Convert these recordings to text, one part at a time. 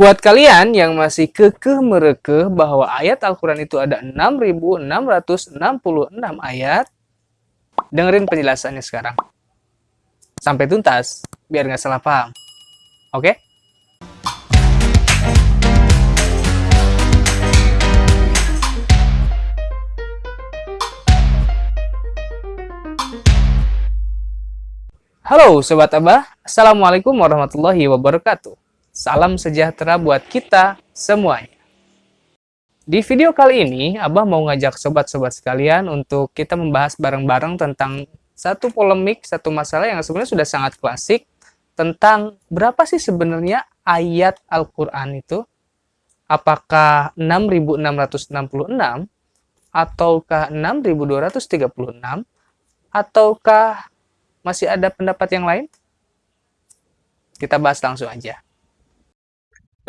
Buat kalian yang masih kekeh merekeh bahwa ayat Al-Quran itu ada 6.666 ayat, dengerin penjelasannya sekarang. Sampai tuntas, biar nggak salah paham. Oke? Halo Sobat Abah, Assalamualaikum warahmatullahi wabarakatuh. Salam sejahtera buat kita semuanya. Di video kali ini, Abah mau ngajak sobat-sobat sekalian untuk kita membahas bareng-bareng tentang satu polemik, satu masalah yang sebenarnya sudah sangat klasik tentang berapa sih sebenarnya ayat Al-Quran itu? Apakah 6.666 ataukah 6.236 ataukah masih ada pendapat yang lain? Kita bahas langsung aja.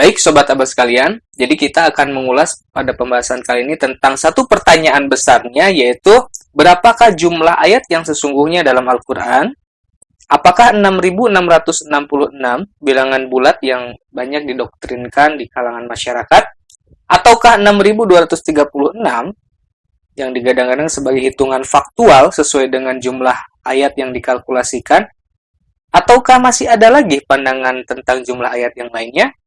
Baik Sobat Abah sekalian, jadi kita akan mengulas pada pembahasan kali ini tentang satu pertanyaan besarnya yaitu berapakah jumlah ayat yang sesungguhnya dalam Al-Quran? Apakah 6.666 bilangan bulat yang banyak didoktrinkan di kalangan masyarakat? Ataukah 6.236 yang digadang-gadang sebagai hitungan faktual sesuai dengan jumlah ayat yang dikalkulasikan? Ataukah masih ada lagi pandangan tentang jumlah ayat yang lainnya?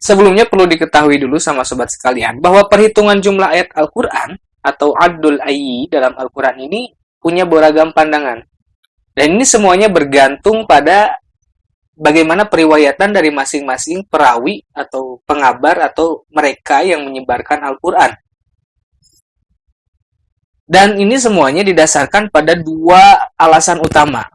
Sebelumnya perlu diketahui dulu sama sobat sekalian bahwa perhitungan jumlah ayat Al-Quran atau Abdul Ayyi dalam Al-Quran ini punya beragam pandangan. Dan ini semuanya bergantung pada bagaimana periwayatan dari masing-masing perawi atau pengabar atau mereka yang menyebarkan Al-Quran. Dan ini semuanya didasarkan pada dua alasan utama.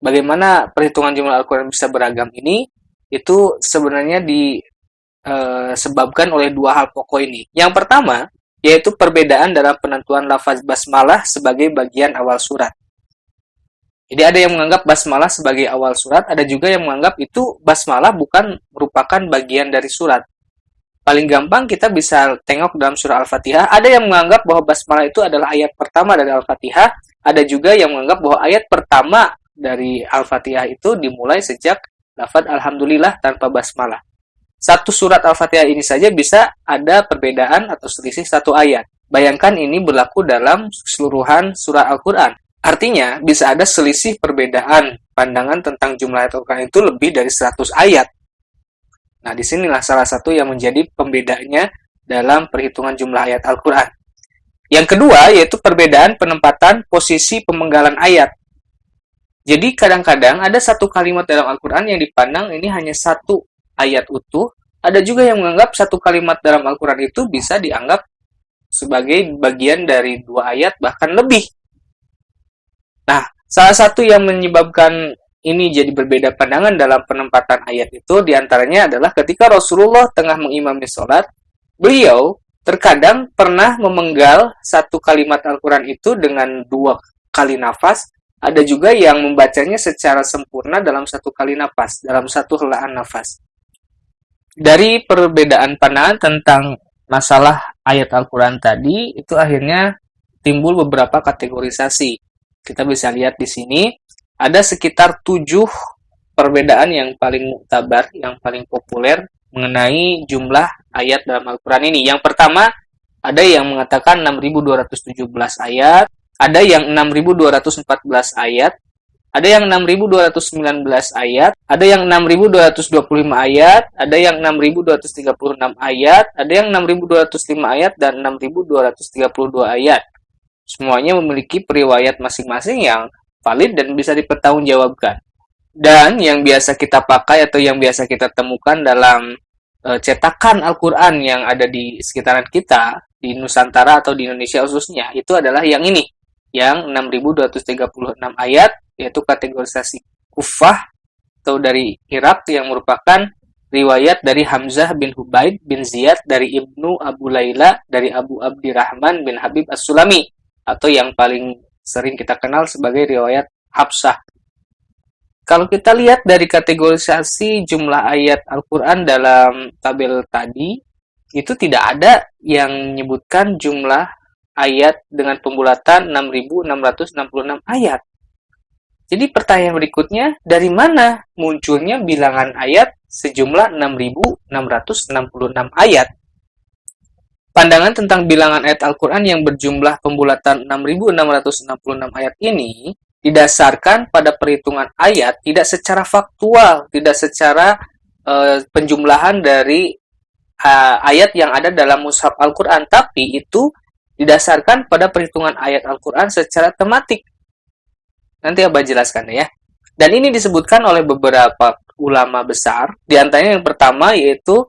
Bagaimana perhitungan jumlah Al-Quran bisa beragam ini, itu sebenarnya disebabkan oleh dua hal pokok ini. Yang pertama, yaitu perbedaan dalam penentuan lafaz basmalah sebagai bagian awal surat. Jadi ada yang menganggap basmalah sebagai awal surat, ada juga yang menganggap itu basmalah bukan merupakan bagian dari surat paling gampang kita bisa tengok dalam surah Al-Fatihah, ada yang menganggap bahwa basmalah itu adalah ayat pertama dari Al-Fatihah, ada juga yang menganggap bahwa ayat pertama dari Al-Fatihah itu dimulai sejak lafaz Alhamdulillah tanpa basmalah. Satu surat Al-Fatihah ini saja bisa ada perbedaan atau selisih satu ayat. Bayangkan ini berlaku dalam keseluruhan surah Al-Quran. Artinya, bisa ada selisih perbedaan pandangan tentang jumlah ayat Al-Quran itu lebih dari 100 ayat. Nah, di sinilah salah satu yang menjadi pembedanya dalam perhitungan jumlah ayat Al-Quran. Yang kedua, yaitu perbedaan penempatan posisi pemenggalan ayat. Jadi, kadang-kadang ada satu kalimat dalam Al-Quran yang dipandang ini hanya satu ayat utuh. Ada juga yang menganggap satu kalimat dalam Al-Quran itu bisa dianggap sebagai bagian dari dua ayat, bahkan lebih. Nah, salah satu yang menyebabkan ini jadi berbeda pandangan dalam penempatan ayat itu di antaranya adalah ketika Rasulullah tengah mengimami sholat, beliau terkadang pernah memenggal satu kalimat Al-Quran itu dengan dua kali nafas, ada juga yang membacanya secara sempurna dalam satu kali nafas, dalam satu helaan nafas. Dari perbedaan pandangan tentang masalah ayat Al-Quran tadi, itu akhirnya timbul beberapa kategorisasi. Kita bisa lihat di sini, ada sekitar tujuh perbedaan yang paling muktabar, yang paling populer mengenai jumlah ayat dalam Al-Quran ini. Yang pertama, ada yang mengatakan 6.217 ayat, ada yang 6.214 ayat, ada yang 6.219 ayat, ada yang 6.225 ayat, ada yang 6.236 ayat, ada yang 6.205 ayat, dan 6.232 ayat. Semuanya memiliki periwayat masing-masing yang valid dan bisa dipertanggungjawabkan. Dan yang biasa kita pakai atau yang biasa kita temukan dalam e, cetakan Al-Quran yang ada di sekitaran kita, di Nusantara atau di Indonesia khususnya, itu adalah yang ini, yang 6236 ayat, yaitu kategorisasi kufah atau dari Irak yang merupakan riwayat dari Hamzah bin Hubaid bin Ziyad dari Ibnu Abu Laila dari Abu Abdirrahman bin Habib As-Sulami atau yang paling sering kita kenal sebagai riwayat Habsah. Kalau kita lihat dari kategorisasi jumlah ayat Al-Quran dalam tabel tadi, itu tidak ada yang menyebutkan jumlah ayat dengan pembulatan 6.666 ayat. Jadi pertanyaan berikutnya, dari mana munculnya bilangan ayat sejumlah 6.666 ayat? Pandangan tentang bilangan ayat Al-Quran yang berjumlah pembulatan 6.666 ayat ini didasarkan pada perhitungan ayat tidak secara faktual, tidak secara uh, penjumlahan dari uh, ayat yang ada dalam mushaf Al-Quran, tapi itu didasarkan pada perhitungan ayat Al-Quran secara tematik. Nanti Abah jelaskan ya. Dan ini disebutkan oleh beberapa ulama besar, di antaranya yang pertama yaitu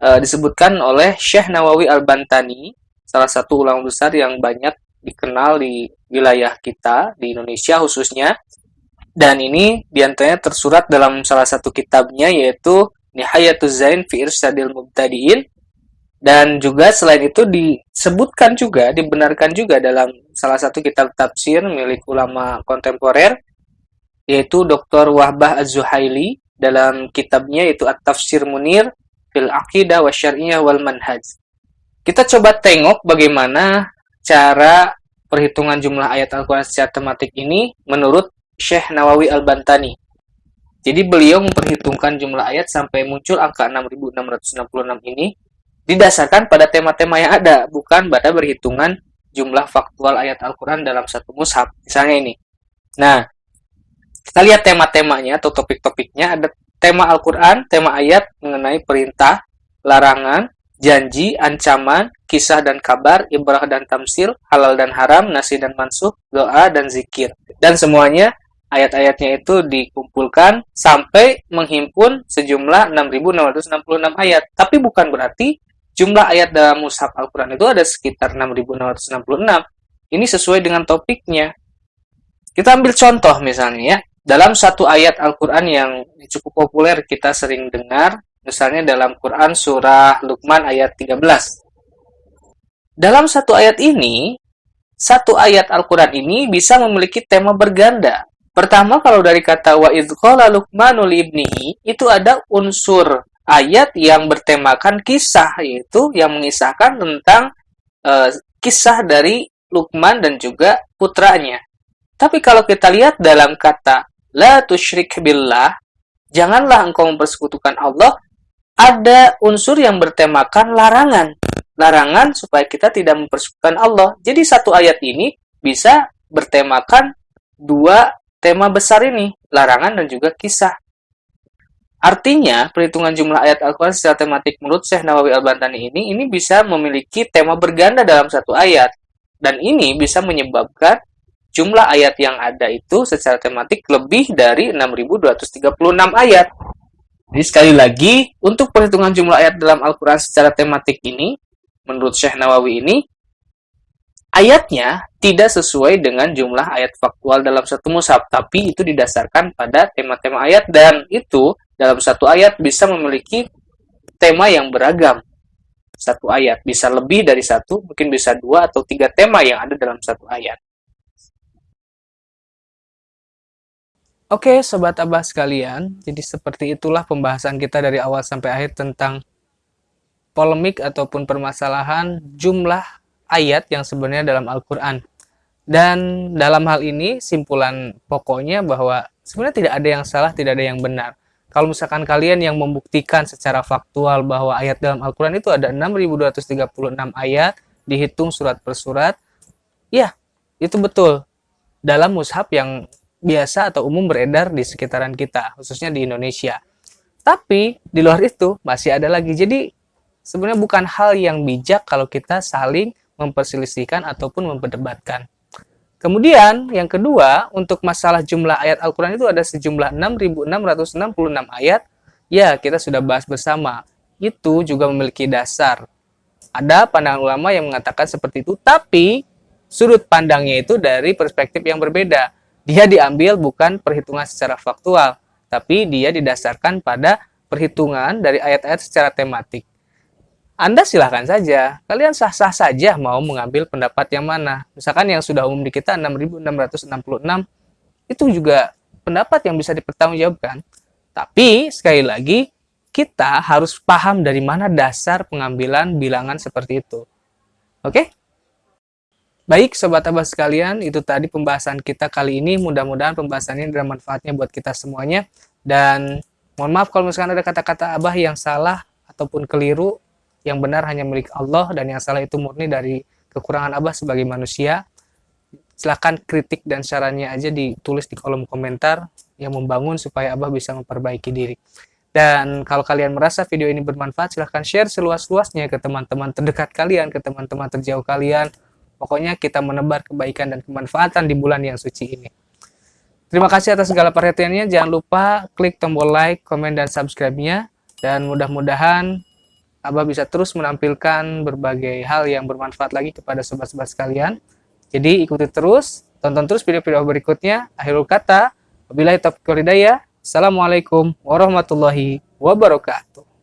uh, disebutkan oleh Syekh Nawawi Al-Bantani, salah satu ulama besar yang banyak dikenal di wilayah kita, di Indonesia khususnya. Dan ini di antaranya tersurat dalam salah satu kitabnya yaitu Nihayatuz Zain fi Irsyadil Mubtadi'in. Dan juga selain itu disebutkan juga, dibenarkan juga dalam salah satu kitab tafsir milik ulama kontemporer yaitu Dr. Wahbah Az-Zuhaili dalam kitabnya yaitu At-Tafsir Munir fil aqidah wa syariah wal manhaj. Kita coba tengok bagaimana cara perhitungan jumlah ayat Al-Quran secara tematik ini menurut Syekh Nawawi Al-Bantani. Jadi beliau memperhitungkan jumlah ayat sampai muncul angka 6666 ini didasarkan pada tema-tema yang ada, bukan pada perhitungan jumlah faktual ayat Al-Quran dalam satu mushaf. Misalnya ini. Nah, kita lihat tema-temanya atau topik-topiknya ada tema Al-Quran, tema ayat mengenai perintah, larangan, janji, ancaman, kisah dan kabar, ibrah dan tamsil, halal dan haram, nasi dan mansuh, doa dan zikir. Dan semuanya ayat-ayatnya itu dikumpulkan sampai menghimpun sejumlah 6.666 ayat. Tapi bukan berarti jumlah ayat dalam mushaf Al-Quran itu ada sekitar 6.666. Ini sesuai dengan topiknya. Kita ambil contoh misalnya ya. Dalam satu ayat Al-Quran yang cukup populer kita sering dengar, misalnya dalam Quran surah Luqman ayat 13. Dalam satu ayat ini, satu ayat Al-Quran ini bisa memiliki tema berganda. Pertama, kalau dari kata wa idqala Luqmanul ibnihi, itu ada unsur ayat yang bertemakan kisah, yaitu yang mengisahkan tentang uh, kisah dari Luqman dan juga putranya. Tapi kalau kita lihat dalam kata la tusyrik billah, janganlah engkau mempersekutukan Allah, ada unsur yang bertemakan larangan. Larangan supaya kita tidak mempersekutukan Allah. Jadi satu ayat ini bisa bertemakan dua tema besar ini, larangan dan juga kisah. Artinya, perhitungan jumlah ayat Al-Quran secara tematik menurut Syekh Nawawi Al-Bantani ini, ini bisa memiliki tema berganda dalam satu ayat. Dan ini bisa menyebabkan jumlah ayat yang ada itu secara tematik lebih dari 6236 ayat. Jadi sekali lagi, untuk perhitungan jumlah ayat dalam Al-Quran secara tematik ini, menurut Syekh Nawawi ini, ayatnya tidak sesuai dengan jumlah ayat faktual dalam satu mushaf, tapi itu didasarkan pada tema-tema ayat dan itu dalam satu ayat bisa memiliki tema yang beragam. Satu ayat bisa lebih dari satu, mungkin bisa dua atau tiga tema yang ada dalam satu ayat. Oke, sobat abah sekalian, jadi seperti itulah pembahasan kita dari awal sampai akhir tentang polemik ataupun permasalahan jumlah ayat yang sebenarnya dalam Al-Quran. Dan dalam hal ini, simpulan pokoknya bahwa sebenarnya tidak ada yang salah, tidak ada yang benar. Kalau misalkan kalian yang membuktikan secara faktual bahwa ayat dalam Al-Quran itu ada 6.236 ayat, dihitung surat per surat, ya, itu betul. Dalam mushaf yang biasa atau umum beredar di sekitaran kita, khususnya di Indonesia. Tapi di luar itu masih ada lagi. Jadi sebenarnya bukan hal yang bijak kalau kita saling memperselisihkan ataupun memperdebatkan. Kemudian yang kedua, untuk masalah jumlah ayat Al-Quran itu ada sejumlah 6.666 ayat. Ya, kita sudah bahas bersama. Itu juga memiliki dasar. Ada pandangan ulama yang mengatakan seperti itu, tapi sudut pandangnya itu dari perspektif yang berbeda dia diambil bukan perhitungan secara faktual, tapi dia didasarkan pada perhitungan dari ayat-ayat secara tematik. Anda silahkan saja, kalian sah-sah saja mau mengambil pendapat yang mana. Misalkan yang sudah umum di kita 6666, itu juga pendapat yang bisa dipertanggungjawabkan. Tapi, sekali lagi, kita harus paham dari mana dasar pengambilan bilangan seperti itu. Oke? Baik Sobat Abah sekalian, itu tadi pembahasan kita kali ini. Mudah-mudahan pembahasannya ada manfaatnya buat kita semuanya. Dan mohon maaf kalau misalkan ada kata-kata Abah yang salah ataupun keliru, yang benar hanya milik Allah dan yang salah itu murni dari kekurangan Abah sebagai manusia. Silahkan kritik dan sarannya aja ditulis di kolom komentar yang membangun supaya Abah bisa memperbaiki diri. Dan kalau kalian merasa video ini bermanfaat, silahkan share seluas-luasnya ke teman-teman terdekat kalian, ke teman-teman terjauh kalian, Pokoknya kita menebar kebaikan dan kemanfaatan di bulan yang suci ini. Terima kasih atas segala perhatiannya. Jangan lupa klik tombol like, komen, dan subscribe-nya. Dan mudah-mudahan Abah bisa terus menampilkan berbagai hal yang bermanfaat lagi kepada sobat-sobat sekalian. Jadi ikuti terus, tonton terus video-video berikutnya. Akhirul kata, wabillahi taufiq walhidayah. Assalamualaikum warahmatullahi wabarakatuh.